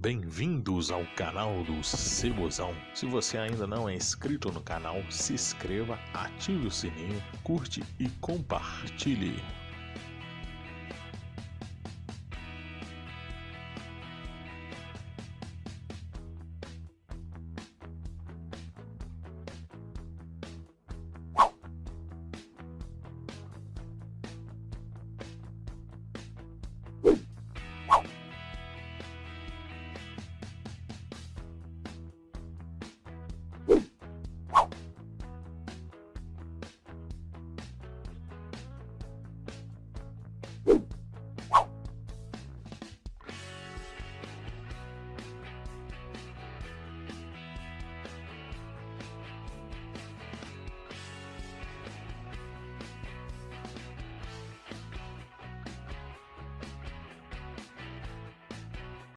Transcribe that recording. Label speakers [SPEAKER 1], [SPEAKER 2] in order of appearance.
[SPEAKER 1] Bem-vindos ao canal do Cebozão. Se você ainda não é inscrito no canal, se inscreva, ative o sininho, curte e compartilhe.